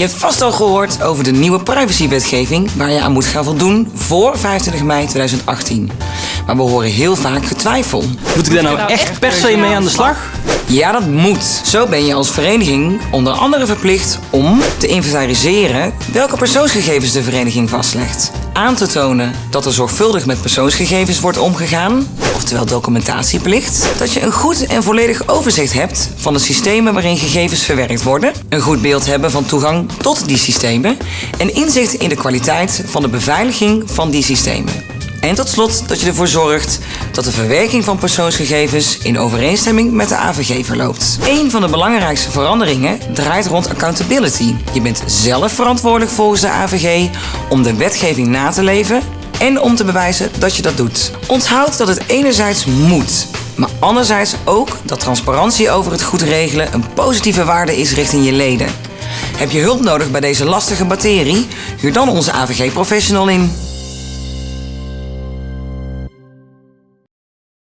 Je hebt vast al gehoord over de nieuwe privacywetgeving waar je aan moet gaan voldoen voor 25 mei 2018. Maar we horen heel vaak getwijfel. Moet ik daar nou echt per se mee aan de slag? Ja, dat moet. Zo ben je als vereniging onder andere verplicht om te inventariseren welke persoonsgegevens de vereniging vastlegt. Aan te tonen dat er zorgvuldig met persoonsgegevens wordt omgegaan, oftewel documentatieplicht. Dat je een goed en volledig overzicht hebt van de systemen waarin gegevens verwerkt worden. Een goed beeld hebben van toegang tot die systemen. En inzicht in de kwaliteit van de beveiliging van die systemen. En tot slot dat je ervoor zorgt dat de verwerking van persoonsgegevens in overeenstemming met de AVG verloopt. Een van de belangrijkste veranderingen draait rond accountability. Je bent zelf verantwoordelijk volgens de AVG om de wetgeving na te leven en om te bewijzen dat je dat doet. Onthoud dat het enerzijds moet, maar anderzijds ook dat transparantie over het goed regelen een positieve waarde is richting je leden. Heb je hulp nodig bij deze lastige materie? Huur dan onze AVG-professional in.